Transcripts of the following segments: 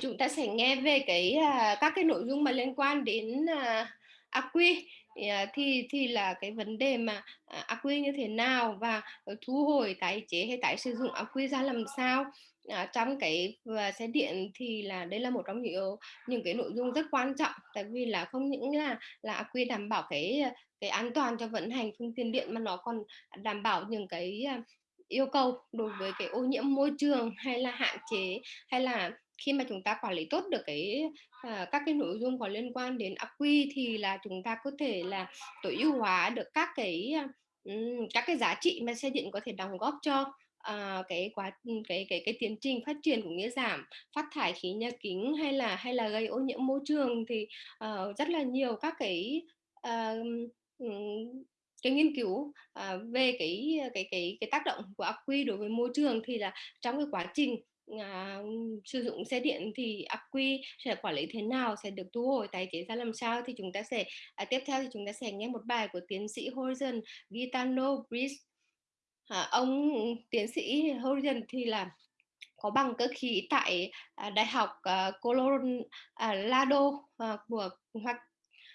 chúng ta sẽ nghe về cái uh, các cái nội dung mà liên quan đến à, uh, AQ à, thì thì là cái vấn đề mà ác AQ như thế nào và thu hồi tái chế hay tái sử dụng AQ ra làm sao? À, trong cái xe điện thì là đây là một trong những những cái nội dung rất quan trọng. Tại vì là không những là là AQ đảm bảo cái cái an toàn cho vận hành phương tiện điện mà nó còn đảm bảo những cái yêu cầu đối với cái ô nhiễm môi trường hay là hạn chế hay là khi mà chúng ta quản lý tốt được cái uh, các cái nội dung có liên quan đến ắc quy thì là chúng ta có thể là tối ưu hóa được các cái um, các cái giá trị mà xe điện có thể đóng góp cho uh, cái quá cái cái cái tiến trình phát triển cũng như giảm phát thải khí nhà kính hay là hay là gây ô nhiễm môi trường thì uh, rất là nhiều các cái uh, cái nghiên cứu uh, về cái cái cái cái tác động của ắc quy đối với môi trường thì là trong cái quá trình à, sử dụng xe điện thì ắc quy sẽ quản lý thế nào sẽ được thu hồi tái chế ra làm sao thì chúng ta sẽ à, tiếp theo thì chúng ta sẽ nghe một bài của tiến sĩ Horizon Gitano Brice à, ờ, ông tiến sĩ Horizon thì là có bằng cơ khí tại à, đại học à, Colorado à, của hoặc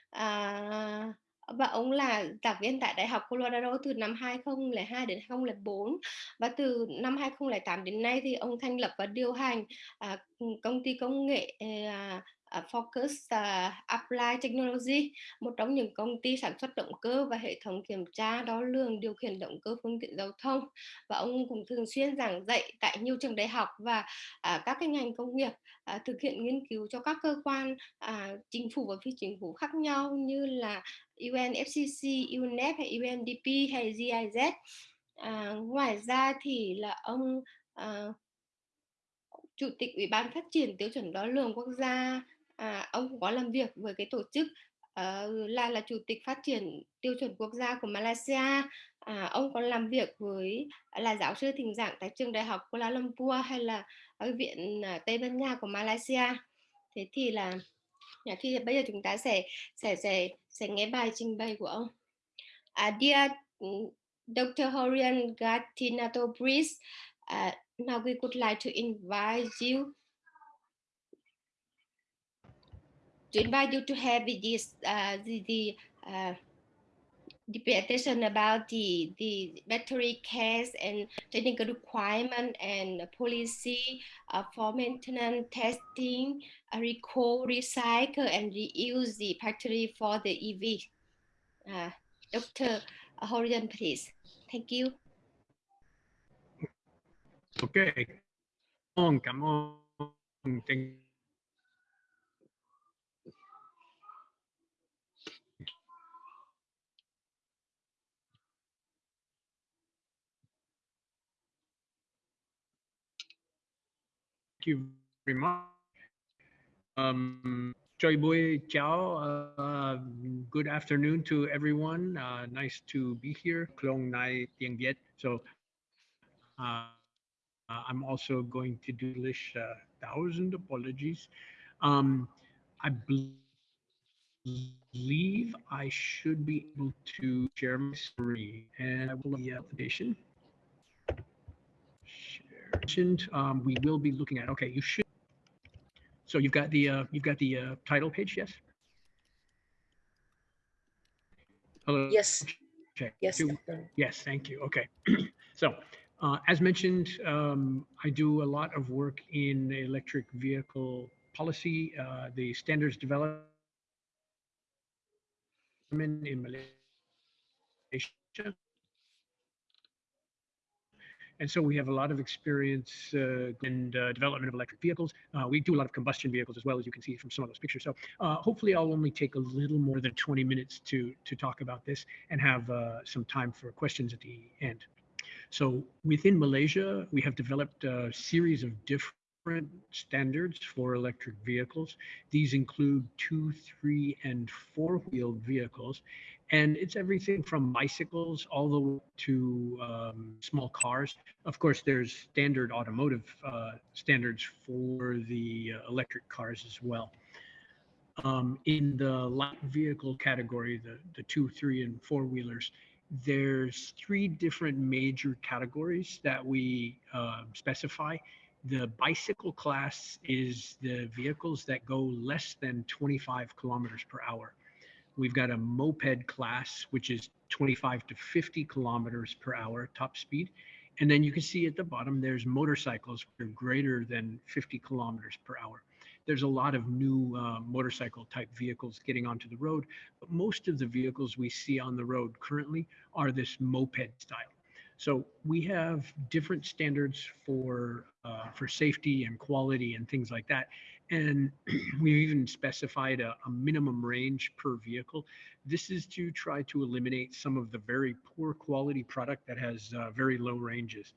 à, và ông là giảng viên tại Đại học Colorado từ năm 2002 đến 2004 và từ năm 2008 đến nay thì ông thành lập và điều hành à, công ty công nghệ à, uh, Focus uh, Applied Technology, một trong những công ty sản xuất động cơ và hệ thống kiểm tra đo lường điều khiển động cơ phương tiện giao thông. Và ông cũng thường xuyên giảng dạy tại nhiều trường đại học và uh, các cái ngành công nghiệp uh, thực hiện nghiên cứu cho các cơ quan uh, chính phủ và phi chính phủ khác nhau như là UNFCC, UNEP hay UNDP hay GIZ. À, ngoài ra thì là ông à, chủ tịch ủy ban phát triển tiêu chuẩn đo lường quốc gia à, ông cũng có làm việc với cái tổ chức uh, là là chủ tịch phát triển tiêu chuẩn quốc gia của Malaysia à, ông còn làm việc với là giáo sư thỉnh giảng tại trường đại học Kuala Lumpur hay là ở viện uh, Tây Ban Nha của Malaysia thế thì là thì bây giờ chúng ta sẽ sẽ sẽ sẽ nghe bài trình bày của ông uh, dear Dr. Horian Gatinato Breeze uh, now we would like to invite you to invite you to have this uh, the, the uh, presentation about the the battery case and technical requirement and policy uh, for maintenance testing, uh, recall, recycle, and reuse the battery for the EV. Uh, Dr. Horian, please. Thank you. Okay. Cảm ơn. Thank you very much. Um, Choi Bui Chao, uh, good afternoon to everyone. Uh, nice to be here. Klong Nai Tieng Viet. So uh, I'm also going to do English, uh, thousand apologies. Um, I believe I should be able to share my screen and I will the application mentioned, um, we will be looking at. Okay, you should. So you've got the uh, you've got the uh, title page, yes. Hello. Yes. Okay. Yes. Yes. Thank you. Okay. so. Uh, as mentioned, um, I do a lot of work in electric vehicle policy, uh, the standards development in Malaysia and so we have a lot of experience uh, in uh, development of electric vehicles. Uh, we do a lot of combustion vehicles as well, as you can see from some of those pictures. So uh, hopefully I'll only take a little more than 20 minutes to, to talk about this and have uh, some time for questions at the end. So within Malaysia, we have developed a series of different standards for electric vehicles. These include two, three, and four-wheeled vehicles. And it's everything from bicycles all the way to um, small cars. Of course, there's standard automotive uh, standards for the uh, electric cars as well. Um, in the light vehicle category, the, the two, three, and four wheelers, there's three different major categories that we uh, specify The bicycle class is the vehicles that go less than 25 kilometers per hour. We've got a moped class, which is 25 to 50 kilometers per hour top speed. And then you can see at the bottom, there's motorcycles are greater than 50 kilometers per hour. There's a lot of new uh, motorcycle type vehicles getting onto the road, but most of the vehicles we see on the road currently are this moped style. So we have different standards for uh, for safety and quality and things like that. And we've even specified a, a, minimum range per vehicle. This is to try to eliminate some of the very poor quality product that has uh, very low ranges.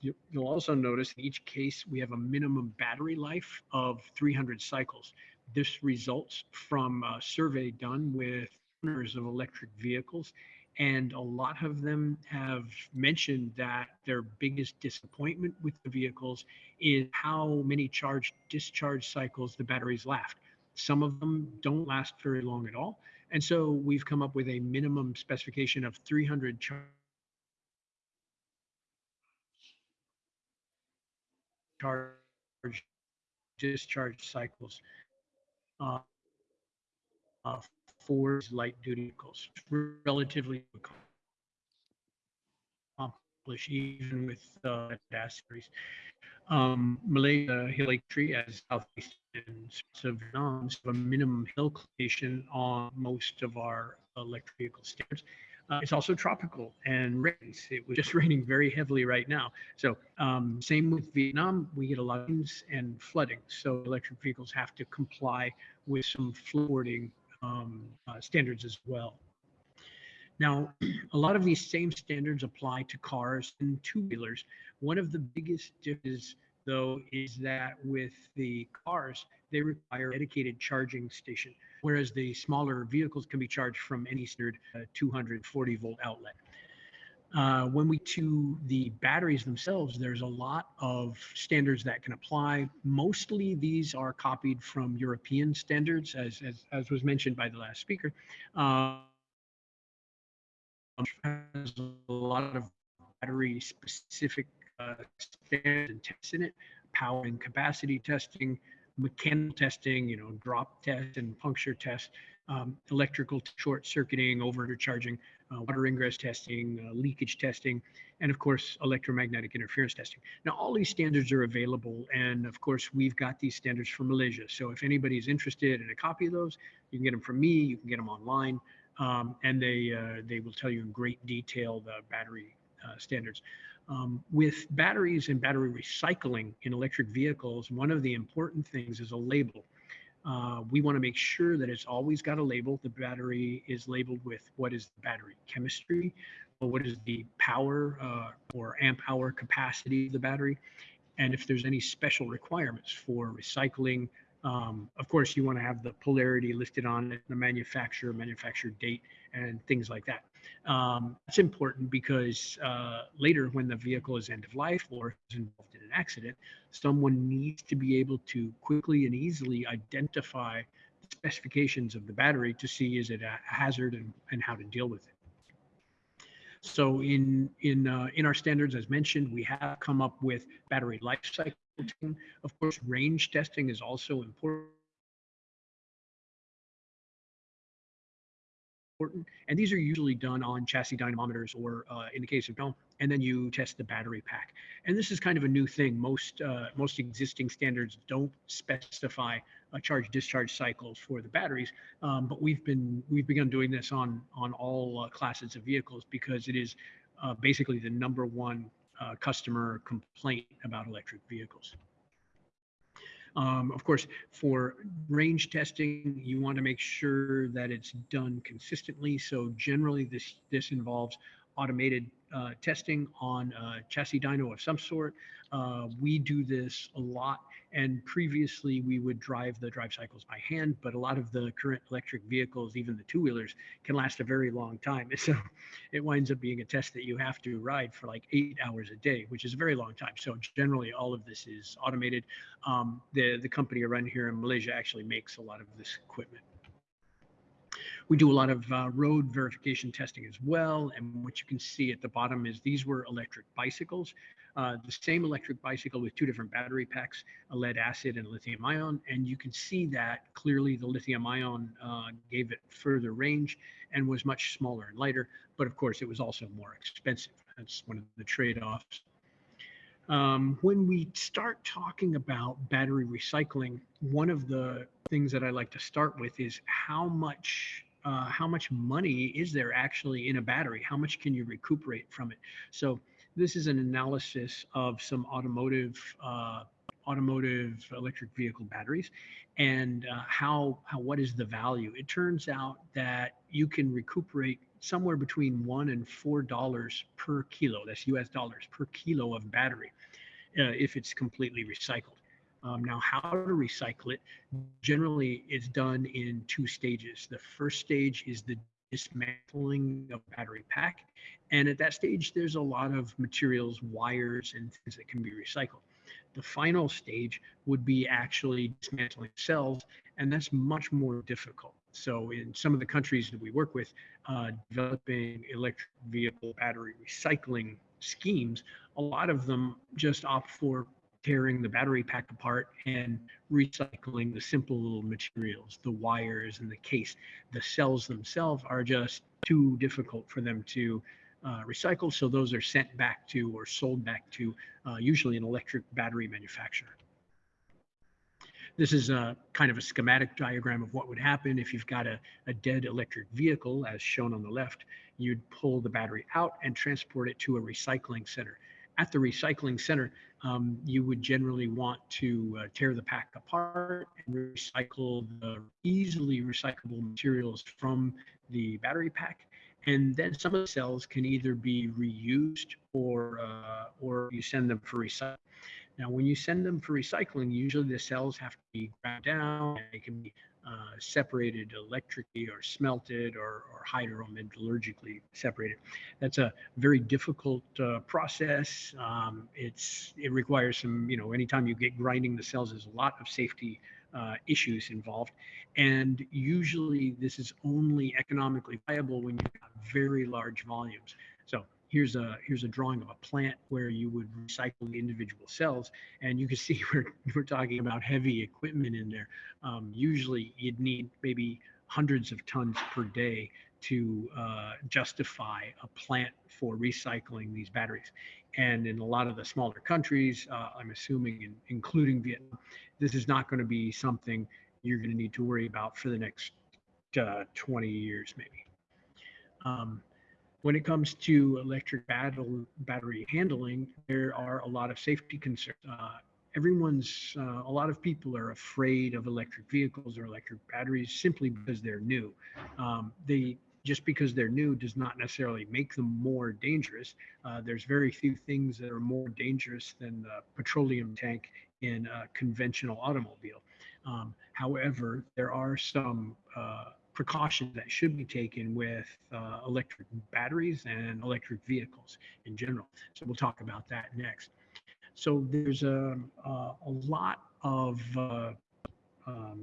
You, will also notice in each case we have a minimum battery life of 300 cycles. This results from a survey done with owners of electric vehicles and a lot of them have mentioned that their biggest disappointment with the vehicles is how many charge discharge cycles the batteries last. Some of them don't last very long at all. And so we've come up with a minimum specification of 300 charge charge discharge cycles uh, uh, for light duty vehicles, relatively accomplished even with uh, series. Um, Malaysia Hill Tree as southeast of Vietnam have a minimum hill on most of our electric vehicle standards. Uh, it's also tropical and rains. It was just raining very heavily right now. So um, same with Vietnam, we get a lot of rains and flooding. So electric vehicles have to comply with some flooding um, uh, standards as well. Now, a lot of these same standards apply to cars and two-wheelers. One of the biggest differences, though, is that with the cars, they require a dedicated charging station, whereas the smaller vehicles can be charged from any standard uh, 240 volt outlet. Uh, when we to the batteries themselves, there's a lot of standards that can apply. Mostly these are copied from European standards, as, as, as was mentioned by the last speaker. Uh, has a lot of battery specific uh, standards and tests in it, power and capacity testing, mechanical testing, you know, drop test and puncture test, um, electrical short circuiting, overcharging, uh, water ingress testing, uh, leakage testing, and of course, electromagnetic interference testing. Now, all these standards are available, and of course, we've got these standards from Malaysia. So if anybody's interested in a copy of those, you can get them from me, you can get them online, um, and they, uh, they will tell you in great detail the battery uh, standards. Um, with batteries and battery recycling in electric vehicles, one of the important things is a label. Uh, we want to make sure that it's always got a label. The battery is labeled with what is the battery chemistry, or what is the power uh, or amp hour capacity of the battery, and if there's any special requirements for recycling. Um, of course, you want to have the polarity listed on it, the manufacturer, manufacturer date, and things like that. Um, that's important because uh, later, when the vehicle is end of life or is involved in an accident, someone needs to be able to quickly and easily identify the specifications of the battery to see is it a hazard and, and how to deal with it. So in in uh, in our standards, as mentioned, we have come up with battery life cycle. Testing. Of course, range testing is also important. And these are usually done on chassis dynamometers or uh, in the case of Dome, and then you test the battery pack. And this is kind of a new thing. Most uh, most existing standards don't specify a charge discharge cycles for the batteries, um, but we've been we've begun doing this on on all uh, classes of vehicles because it is uh, basically the number one uh, customer complaint about electric vehicles. Um, of course, for range testing, you want to make sure that it's done consistently. So generally, this this involves automated uh, testing on a chassis dyno of some sort. Uh, we do this a lot, and previously we would drive the drive cycles by hand, but a lot of the current electric vehicles, even the two-wheelers, can last a very long time. So it winds up being a test that you have to ride for like eight hours a day, which is a very long time. So generally, all of this is automated. Um, the the company around here in Malaysia actually makes a lot of this equipment. We do a lot of uh, road verification testing as well. And what you can see at the bottom is these were electric bicycles. Uh, the same electric bicycle with two different battery packs, a lead acid and a lithium ion. And you can see that clearly the lithium ion uh, gave it further range and was much smaller and lighter. But of course, it was also more expensive. That's one of the trade-offs. Um, when we start talking about battery recycling, one of the things that I like to start with is how much uh, how much money is there actually in a battery? How much can you recuperate from it? So this is an analysis of some automotive uh, automotive electric vehicle batteries and uh, how how what is the value it turns out that you can recuperate somewhere between one and four dollars per kilo that's us dollars per kilo of battery uh, if it's completely recycled um, now how to recycle it generally is done in two stages the first stage is the dismantling of battery pack and at that stage there's a lot of materials wires and things that can be recycled the final stage would be actually dismantling cells, and that's much more difficult. So, in some of the countries that we work with, uh, developing electric vehicle battery recycling schemes, a lot of them just opt for tearing the battery pack apart and recycling the simple little materials, the wires and the case. The cells themselves are just too difficult for them to uh, recycled. So those are sent back to or sold back to uh, usually an electric battery manufacturer. This is a kind of a schematic diagram of what would happen if you've got a, a dead electric vehicle, as shown on the left. You'd pull the battery out and transport it to a recycling center. At the recycling center, um, you would generally want to uh, tear the pack apart and recycle the easily recyclable materials from the battery pack and then some of the cells can either be reused or uh, or you send them for recycling. Now, when you send them for recycling, usually the cells have to be ground down. They can be uh, separated electrically or smelted or, or hydrometallurgically separated. That's a very difficult uh, process. Um, it's it requires some, you know, anytime you get grinding the cells, there's a lot of safety uh, issues involved. And usually this is only economically viable when you've got very large volumes. So here's a here's a drawing of a plant where you would recycle individual cells and you can see we're, we're talking about heavy equipment in there um, usually you'd need maybe hundreds of tons per day to uh, justify a plant for recycling these batteries and in a lot of the smaller countries uh, i'm assuming in, including vietnam this is not going to be something you're going to need to worry about for the next uh, 20 years, maybe. Um, when it comes to electric battle, battery handling, there are a lot of safety concerns. Uh, everyone's, uh, a lot of people are afraid of electric vehicles or electric batteries simply because they're new. Um, they just because they're new does not necessarily make them more dangerous. Uh, there's very few things that are more dangerous than the petroleum tank in a conventional automobile. Um, however, there are some uh, precautions that should be taken with uh, electric batteries and electric vehicles in general. So we'll talk about that next. So there's a, a, a lot of uh, um,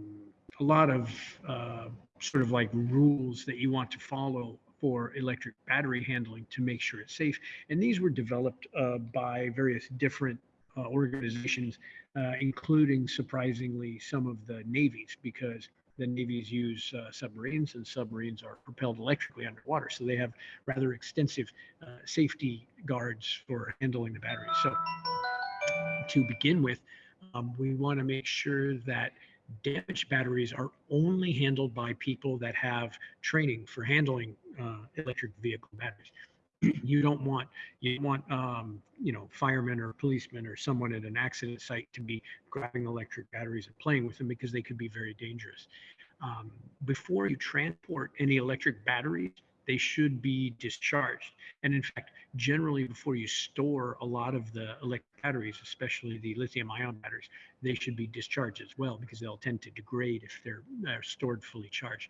a lot of uh, sort of like rules that you want to follow for electric battery handling to make sure it's safe. And these were developed uh, by various different uh, organizations, uh, including surprisingly some of the navies, because the navies use uh, submarines and submarines are propelled electrically underwater. So they have rather extensive uh, safety guards for handling the batteries. So to begin with, um, we want to make sure that damaged batteries are only handled by people that have training for handling uh, electric vehicle batteries. You don't want you want um, you know firemen or policemen or someone at an accident site to be grabbing electric batteries and playing with them because they could be very dangerous. Um, before you transport any electric batteries, they should be discharged. And in fact, generally before you store a lot of the electric batteries, especially the lithium ion batteries, they should be discharged as well because they'll tend to degrade if they're, they're stored fully charged.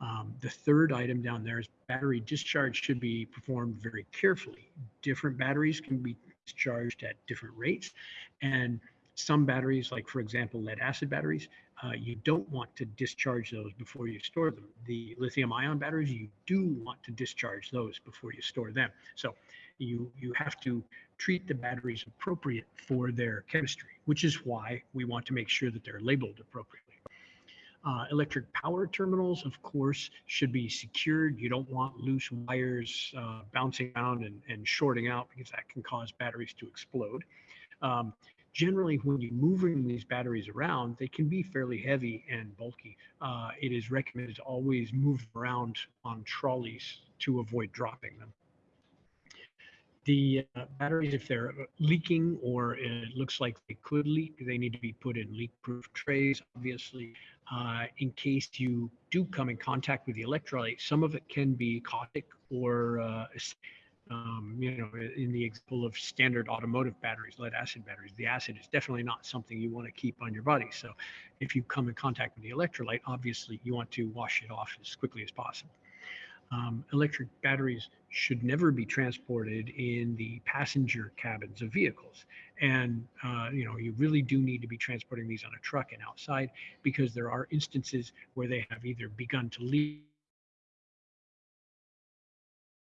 Um, the third item down there is battery discharge should be performed very carefully. Different batteries can be discharged at different rates. And some batteries, like for example, lead acid batteries, uh, you don't want to discharge those before you store them. The lithium ion batteries, you do want to discharge those before you store them. So you, you have to treat the batteries appropriate for their chemistry, which is why we want to make sure that they're labeled appropriately. Uh, electric power terminals, of course, should be secured. You don't want loose wires uh, bouncing around and, and shorting out because that can cause batteries to explode. Um, generally when you're moving these batteries around, they can be fairly heavy and bulky. Uh, it is recommended to always move around on trolleys to avoid dropping them. The uh, batteries, if they're leaking or it looks like they could leak, they need to be put in leak-proof trays, obviously, uh, in case you do come in contact with the electrolyte. Some of it can be caustic or uh, um, you know, in the example of standard automotive batteries, lead acid batteries, the acid is definitely not something you want to keep on your body. So if you come in contact with the electrolyte, obviously you want to wash it off as quickly as possible. Um, electric batteries should never be transported in the passenger cabins of vehicles. And, uh, you know, you really do need to be transporting these on a truck and outside because there are instances where they have either begun to leak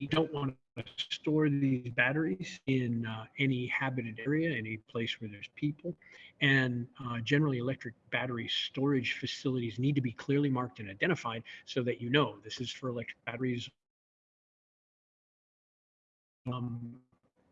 you don't want to store these batteries in uh, any habited area, any place where there's people. And uh, generally, electric battery storage facilities need to be clearly marked and identified so that you know this is for electric batteries. Um,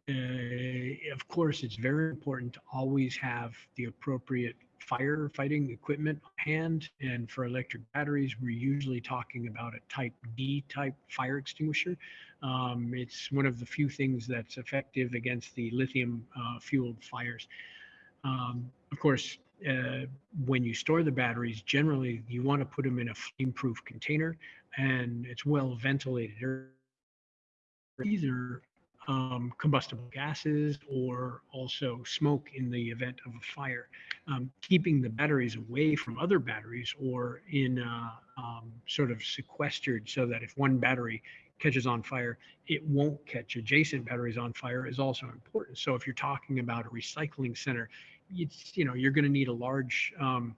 uh, of course, it's very important to always have the appropriate firefighting equipment on hand. And for electric batteries, we're usually talking about a type D type fire extinguisher. Um, it's one of the few things that's effective against the lithium uh, fueled fires. Um, of course, uh, when you store the batteries, generally you want to put them in a flame proof container and it's well ventilated. Either um, combustible gases or also smoke in the event of a fire. Um, keeping the batteries away from other batteries or in um, sort of sequestered so that if one battery catches on fire, it won't catch adjacent batteries on fire is also important. So if you're talking about a recycling center, it's you know you're going to need a large um,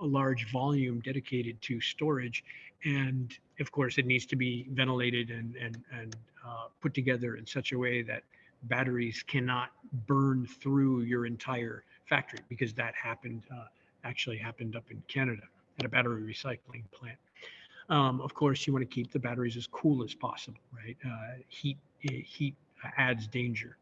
a large volume dedicated to storage and of course it needs to be ventilated and and and uh, put together in such a way that batteries cannot burn through your entire factory because that happened uh, actually happened up in Canada at a battery recycling plant. Um, of course, you want to keep the batteries as cool as possible, right? Uh, heat heat adds danger.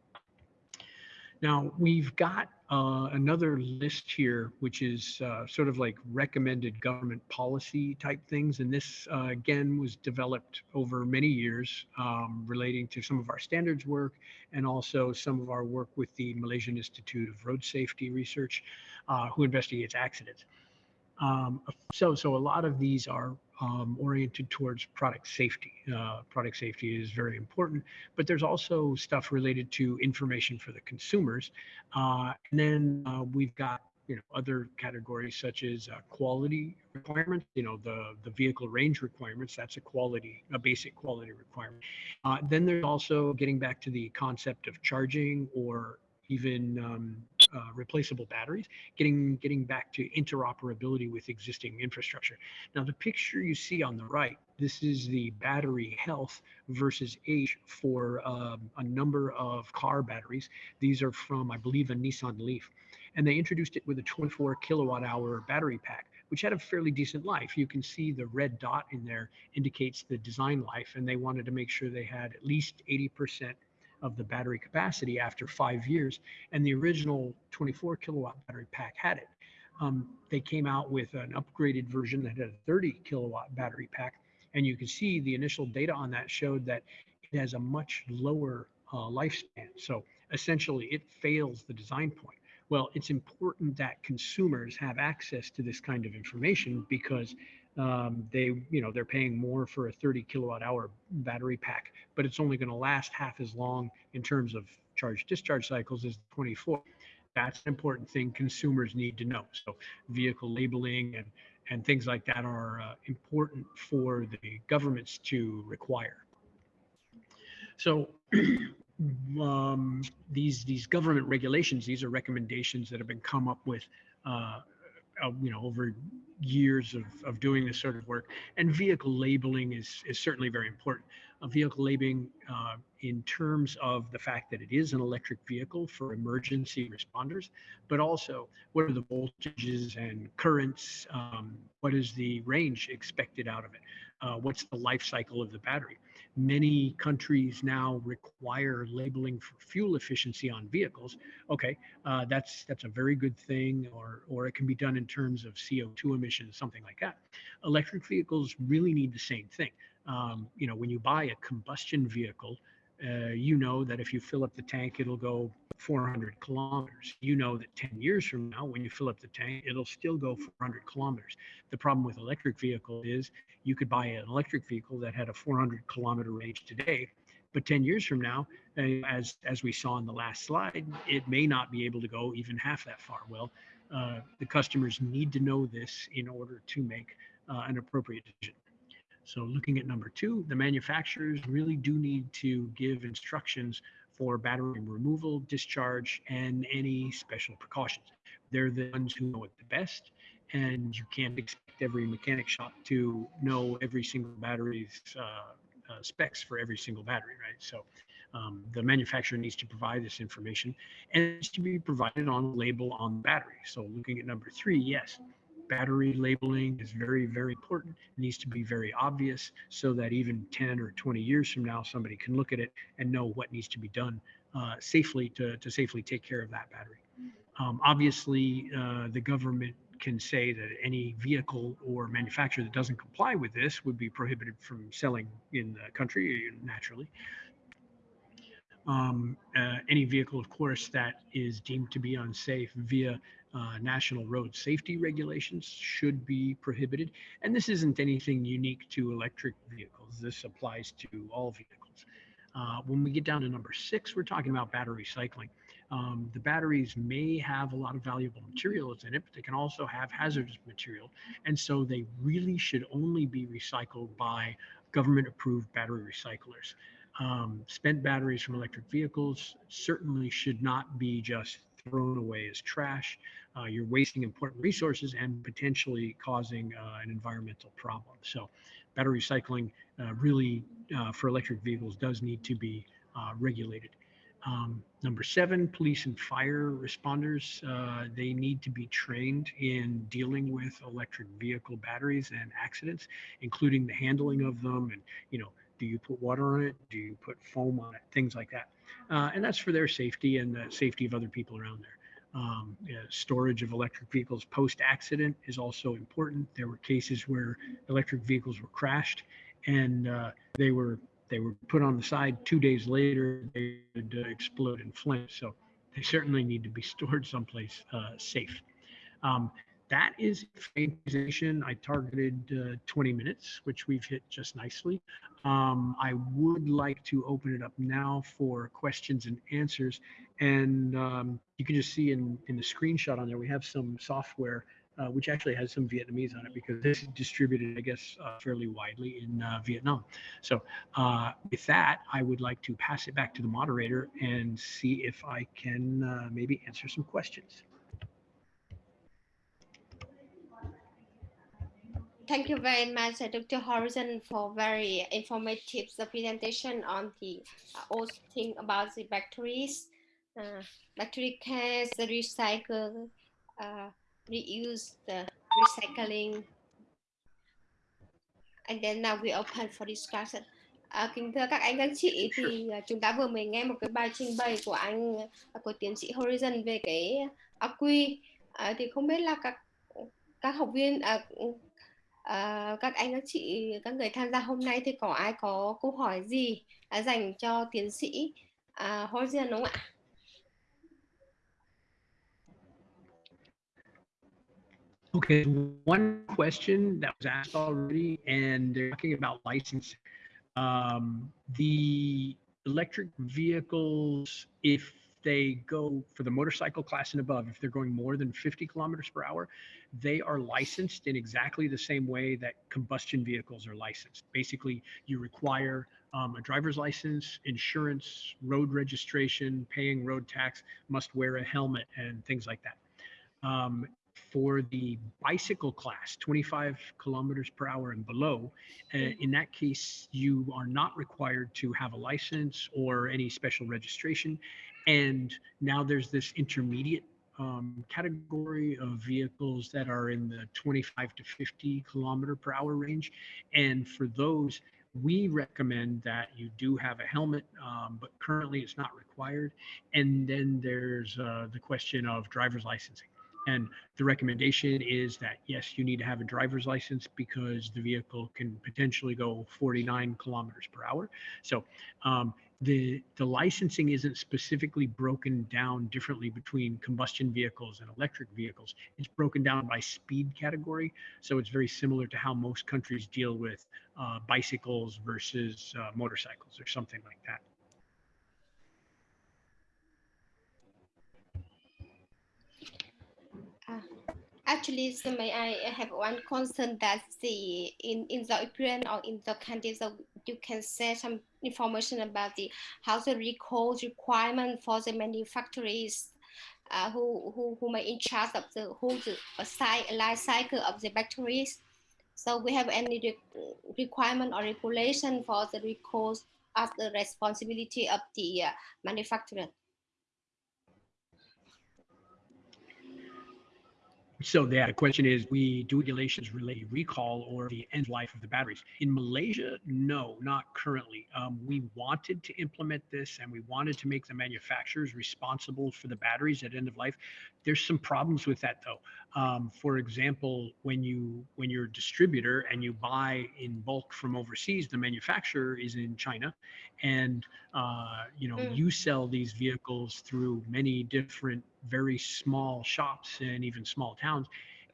Now we've got uh, another list here, which is uh, sort of like recommended government policy type things. And this, uh, again, was developed over many years um, relating to some of our standards work and also some of our work with the Malaysian Institute of Road Safety Research, uh, who investigates accidents. Um, so, so a lot of these are um, oriented towards product safety. Uh, product safety is very important, but there's also stuff related to information for the consumers. Uh, and then uh, we've got you know other categories such as uh, quality requirements you know the the vehicle range requirements that's a quality a basic quality requirement uh, then there's also getting back to the concept of charging or even um, uh, replaceable batteries, getting getting back to interoperability with existing infrastructure. Now, the picture you see on the right, this is the battery health versus age for um, a number of car batteries. These are from, I believe, a Nissan Leaf, and they introduced it with a 24 kilowatt hour battery pack which had a fairly decent life. You can see the red dot in there indicates the design life, and they wanted to make sure they had at least 80% of the battery capacity after five years. And the original 24 kilowatt battery pack had it. Um, they came out with an upgraded version that had a 30 kilowatt battery pack. And you can see the initial data on that showed that it has a much lower uh, lifespan. So essentially, it fails the design point. Well, it's important that consumers have access to this kind of information because um, they you know they're paying more for a 30 kilowatt hour battery pack but it's only going to last half as long in terms of charge discharge cycles as 24 that's an important thing consumers need to know. So vehicle labeling and and things like that are uh, important for the governments to require. So um, these these government regulations, these are recommendations that have been come up with, uh, uh, you know, over years of, of doing this sort of work. And vehicle labeling is is certainly very important. A vehicle labeling uh, in terms of the fact that it is an electric vehicle for emergency responders, but also what are the voltages and currents? Um, what is the range expected out of it? Uh, what's the life cycle of the battery? Many countries now require labeling for fuel efficiency on vehicles. Okay, uh, that's that's a very good thing, or or it can be done in terms of CO2 emissions, something like that. Electric vehicles really need the same thing. Um, you know, when you buy a combustion vehicle, uh, you know that if you fill up the tank, it'll go 400 kilometers. You know that 10 years from now, when you fill up the tank, it'll still go 400 kilometers. The problem with electric vehicle is you could buy an electric vehicle that had a 400 kilometer range today, but 10 years from now, uh, as as we saw in the last slide, it may not be able to go even half that far. Well, uh, the customers need to know this in order to make uh, an appropriate decision. So looking at number two, the manufacturers really do need to give instructions for battery removal, discharge, and any special precautions. They're the ones who know it the best, and you can't expect every mechanic shop to know every single battery's uh, uh, specs for every single battery, right? So um, the manufacturer needs to provide this information and it needs to be provided on a label on the battery. So looking at number three, yes, battery labeling is very, very important. It needs to be very obvious so that even 10 or 20 years from now, somebody can look at it and know what needs to be done uh, safely to, to safely take care of that battery. Um, obviously, uh, the government can say that any vehicle or manufacturer that doesn't comply with this would be prohibited from selling in the country naturally. Um, uh, any vehicle, of course, that is deemed to be unsafe via uh, national road safety regulations should be prohibited. And this isn't anything unique to electric vehicles. This applies to all vehicles. Uh, when we get down to number six, we're talking about battery recycling. Um, the batteries may have a lot of valuable materials in it, but they can also have hazardous material. And so they really should only be recycled by government approved battery recyclers. Um, spent batteries from electric vehicles certainly should not be just thrown away as trash. Uh, you're wasting important resources and potentially causing uh, an environmental problem. So, battery recycling uh, really uh, for electric vehicles does need to be uh, regulated. Um, number seven, police and fire responders, uh, they need to be trained in dealing with electric vehicle batteries and accidents, including the handling of them and, you know, do you put water on it? Do you put foam on it? Things like that. And that's for their safety and the safety of other people around there. Um, storage of electric vehicles post accident is also important. There were cases where electric vehicles were crashed and uh, they were they were put on the side. Two days later, they would uh, explode in flames. So they certainly need to be stored someplace uh, safe. Um, that is presentation. I targeted uh, 20 minutes, which we've hit just nicely. Um, I would like to open it up now for questions and answers. And um, you can just see in, in the screenshot on there, we have some software uh, which actually has some Vietnamese on it because this is distributed, I guess, uh, fairly widely in uh, Vietnam. So uh, with that, I would like to pass it back to the moderator and see if I can uh, maybe answer some questions. Thank you very much, uh, Dr. Horizon, for very informative presentation on the uh, all thing about the batteries, uh, battery cans, the recycle, uh, reuse, the recycling. And then now we open for discussion. À, kính thưa các anh các chị thì à, chúng ta vừa mới nghe một cái bài trình bày của anh của tiến sĩ Horizon về cái AQ à, thì không biết là các các học viên à, à, các anh các chị các người tham gia hôm nay thì có ai có câu hỏi gì à, dành cho tiến sĩ à, Horizon đúng không ạ? Okay, one question that was asked already, and they're talking about license. Um, the electric vehicles, if they go for the motorcycle class and above, if they're going more than 50 kilometers per hour, they are licensed in exactly the same way that combustion vehicles are licensed. Basically, you require um, a driver's license, insurance, road registration, paying road tax, must wear a helmet, and things like that. Um, for the bicycle class, 25 kilometers per hour and below, uh, in that case, you are not required to have a license or any special registration. And now there's this intermediate um, category of vehicles that are in the 25 to 50 kilometer per hour range. And for those, we recommend that you do have a helmet, um, but currently it's not required. And then there's uh, the question of driver's licensing. And the recommendation is that, yes, you need to have a driver's license because the vehicle can potentially go 49 kilometers per hour. So um, the, the licensing isn't specifically broken down differently between combustion vehicles and electric vehicles. It's broken down by speed category. So it's very similar to how most countries deal with uh, bicycles versus uh, motorcycles or something like that. Actually, so may I have one concern that the in in the Ukraine or in the countries, so you can say some information about the how the recall requirement for the manufacturers uh, who who who may in charge of the whole the life cycle of the batteries. So we have any re requirement or regulation for the recall of the responsibility of the uh, manufacturer. So the question is, we do regulations relate recall or the end life of the batteries. In Malaysia, no, not currently. Um, we wanted to implement this and we wanted to make the manufacturers responsible for the batteries at end of life. There's some problems with that though. Um, for example, when you when you're a distributor and you buy in bulk from overseas, the manufacturer is in China, and uh, you know mm. you sell these vehicles through many different very small shops and even small towns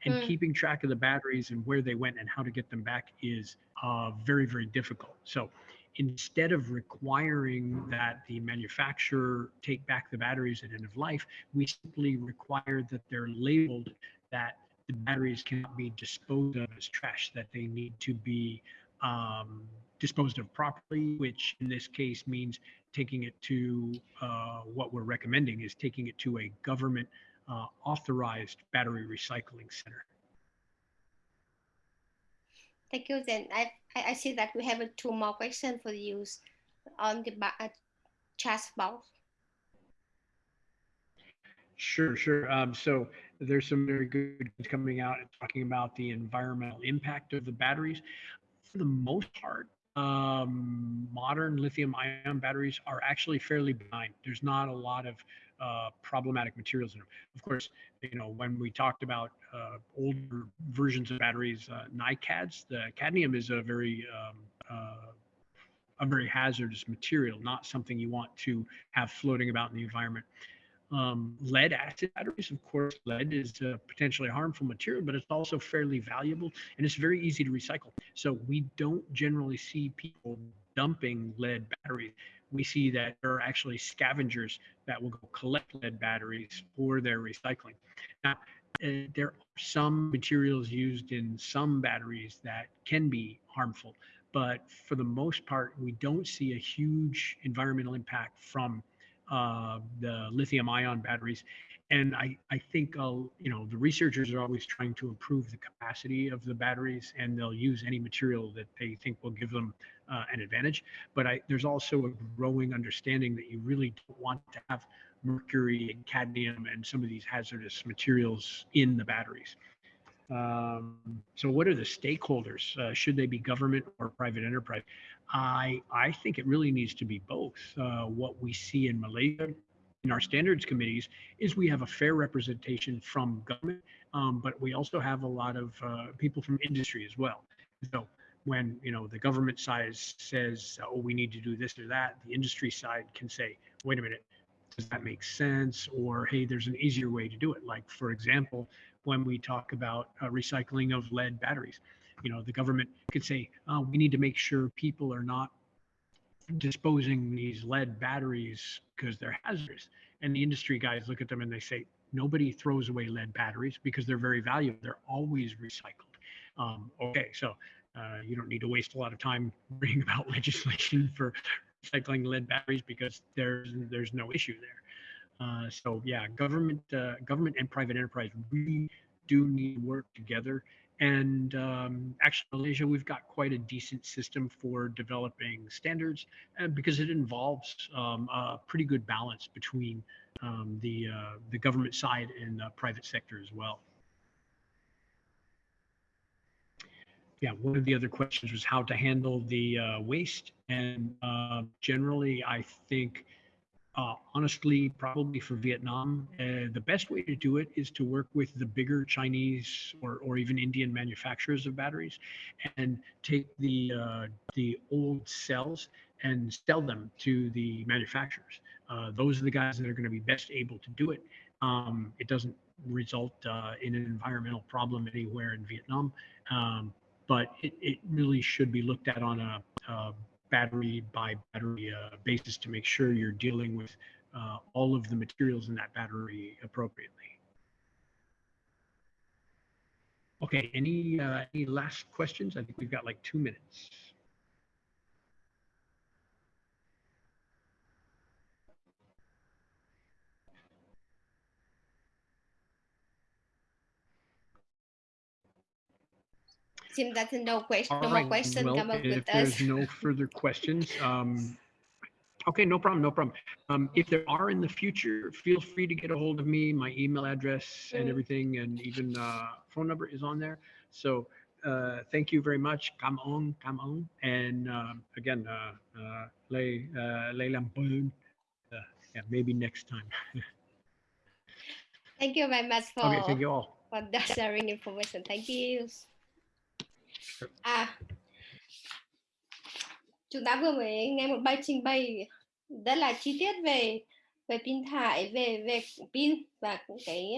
and mm. keeping track of the batteries and where they went and how to get them back is uh, very very difficult so instead of requiring that the manufacturer take back the batteries at end of life we simply require that they're labeled that the batteries cannot be disposed of as trash that they need to be um, disposed of properly, which in this case means taking it to uh, what we're recommending is taking it to a government uh, authorized battery recycling center. Thank you. Then I, I see that we have two more questions for you on the uh, chat box. Sure, sure. Um, so there's some very good coming out and talking about the environmental impact of the batteries. For the most part, um, modern lithium ion batteries are actually fairly benign. There's not a lot of uh, problematic materials in them. Of course, you know, when we talked about uh, older versions of batteries, uh, NiCads, the cadmium is a very um, uh, a very hazardous material, not something you want to have floating about in the environment. Um, lead acid batteries, of course, lead is a potentially harmful material, but it's also fairly valuable and it's very easy to recycle. So we don't generally see people dumping lead batteries. We see that there are actually scavengers that will go collect lead batteries for their recycling. Now, uh, there are some materials used in some batteries that can be harmful, but for the most part, we don't see a huge environmental impact from uh, the lithium ion batteries. And I, I think, uh, you know, the researchers are always trying to improve the capacity of the batteries and they'll use any material that they think will give them uh, an advantage. But I, there's also a growing understanding that you really don't want to have mercury and cadmium and some of these hazardous materials in the batteries. Um, so what are the stakeholders? Uh, should they be government or private enterprise? I, I think it really needs to be both. Uh, what we see in Malaysia in our standards committees is we have a fair representation from government, um, but we also have a lot of uh, people from industry as well. So when you know the government side says, "Oh, we need to do this or that," the industry side can say, "Wait a minute, does that make sense?" Or, "Hey, there's an easier way to do it." Like for example, when we talk about uh, recycling of lead batteries you know the government could say oh, we need to make sure people are not disposing these lead batteries because they're hazardous and the industry guys look at them and they say nobody throws away lead batteries because they're very valuable. They're always recycled. Um, okay, so uh, you don't need to waste a lot of time worrying about legislation for recycling lead batteries because there's there's no issue there. Uh, so yeah, government uh, government and private enterprise really do need to work together. And um, actually, Malaysia, we've got quite a decent system for developing standards uh, because it involves um, a pretty good balance between um, the uh, the government side and the private sector as well. yeah, one of the other questions was how to handle the uh, waste. And uh, generally, I think, uh, honestly, probably for Vietnam, uh, the best way to do it is to work with the bigger Chinese or, or even Indian manufacturers of batteries and take the, uh, the old cells and sell them to the manufacturers. Uh, those are the guys that are going to be best able to do it. Um, it doesn't result in an environmental problem anywhere in Vietnam. Um, but it, it really should be looked at on a, a battery by battery uh, basis to make sure you're dealing with uh, all of the materials in that battery appropriately. Okay, any uh, any last questions? I think we've got like two minutes. Seems that's no question, All no right, more question well, come up if with there's us. no further questions, um, okay, no problem, no problem. Um, if there are in the future, feel free to get a hold of me. My email address and Mm. everything, and even uh, phone number is on there. So uh, thank you very much. Come on, come on. And um, again, uh, uh, Lay uh, Lay Lampoon. Uh, yeah, maybe next time. Thank you very much for okay, thank you all. for sharing information. Thank you. À, chúng ta vừa mới nghe một bài trình bày rất là chi tiết về về pin thải, về về pin và cũng cái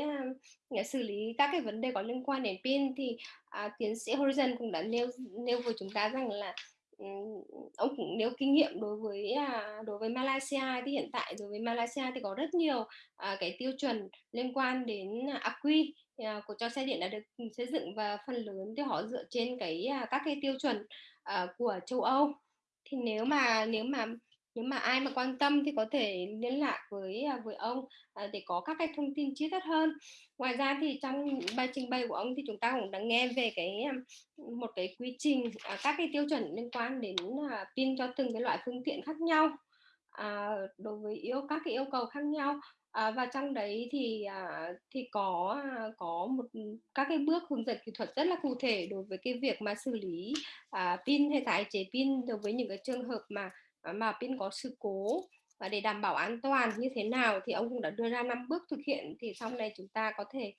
uh, xử lý các cái vấn đề có liên quan đến pin thì uh, tiến sĩ Horizon cũng đã nêu nêu với chúng ta rằng là um, ông cũng nêu kinh nghiệm đối với uh, đối với Malaysia thì hiện tại đối với Malaysia thì có rất nhiều uh, cái tiêu chuẩn liên quan đến AQUI của à, cho xe điện đã được ừ, xây dựng và phần lớn thì họ dựa trên cái à, các cái tiêu chuẩn uh, của châu Âu. Thì nếu mà nếu mà nếu mà ai mà quan tâm thì có thể liên lạc với với ông để có các cái thông tin chi tiết hơn. Ngoài ra thì trong bài trình bày của ông thì chúng ta cũng đã nghe về cái một cái quy trình các cái tiêu chuẩn liên quan đến pin cho từng cái loại phương tiện khác nhau à, đối với yêu các cái yêu cầu khác nhau. À, và trong đấy thì à, thì có à, có một ừ, các cái bước hướng dẫn kỹ thuật rất là cụ thể đối với cái việc mà xử lý à, pin hay tái chế pin đối với những cái trường hợp mà à, mà pin có sự cố. Và để đảm bảo an toàn như thế nào thì ông cũng đã đưa ra năm bước thực hiện thì sau này chúng ta có thể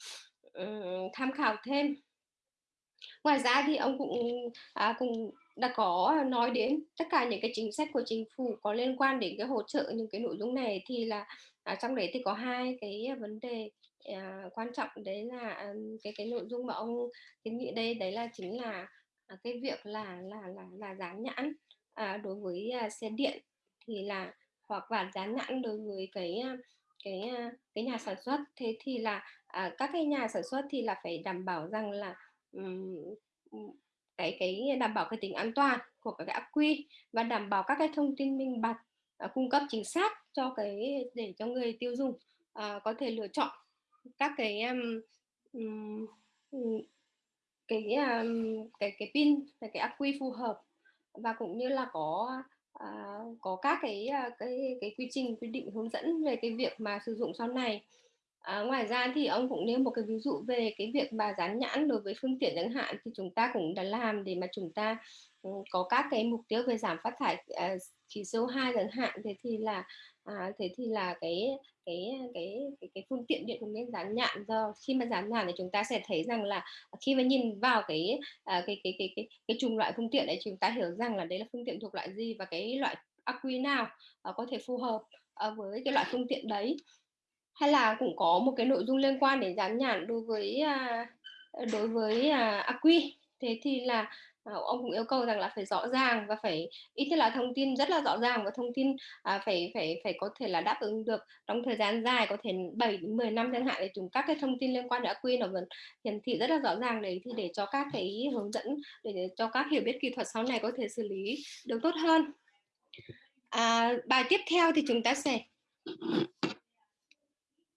um, tham khảo thêm. Ngoài ra thì ông cũng à, cũng đã có nói đến tất cả những cái chính sách của chính phủ có liên quan đến cái hỗ trợ những cái nội dung này thì là à, trong đấy thì có hai cái à, vấn đề à, quan trọng đấy là à, cái cái nội dung mà ông kiến nghị đây đấy là chính là à, cái việc là là là là dán nhãn à, đối với à, xe điện thì là hoặc là dán nhãn đối với cái à, cái cái nhà sản xuất. Thế thì là à, các cái nhà sản xuất thì là phải đảm bảo rằng là um, cái cái đảm bảo cái tính an toàn của các cái ắc quy và đảm bảo các cái thông tin minh bạch à, cung cấp chính xác cho cái để cho người tiêu dùng uh, có thể lựa chọn các cái um, cái um, cái cái pin cái cái ắc quy phù hợp và cũng như là có uh, có các cái cái cái quy trình quy định hướng dẫn về cái việc mà sử dụng sau này. À, ngoài ra thì ông cũng nêu một cái ví dụ về cái việc mà dán nhãn đối với phương tiện chẳng hạn thì chúng ta cũng đã làm để mà chúng ta Ừ, có các cái mục tiêu về giảm phát thải ờ, chỉ khí CO2 chẳng hạn thế thì là à, thế thì là cái cái cái cái, cái phương tiện điện cũng nên dán nhãn do khi mà dán nhãn thì chúng ta sẽ thấy rằng là khi mà nhìn vào cái à, cái, cái cái cái cái chủng loại phương tiện đấy chúng ta hiểu rằng là đấy là phương tiện thuộc loại gì và cái loại ác quy nào ờ, có thể phù hợp ờ, với cái loại phương tiện đấy. Hay là cũng có một cái nội dung liên quan đến dán nhãn đối với à, đối với à, quy thế thì là ông cũng yêu cầu rằng là phải rõ ràng và phải ít nhất là thông tin rất là rõ ràng và thông tin à, phải phải phải có thể là đáp ứng được trong thời gian dài có thể 7 đến 10 năm chẳng hạn để chúng các cái thông tin liên quan đến ác quy nó vẫn hiển thị rất là rõ ràng đấy thì để cho các cái hướng dẫn để cho các hiểu biết kỹ thuật sau này có thể xử lý được tốt hơn. À, bài tiếp theo thì chúng ta sẽ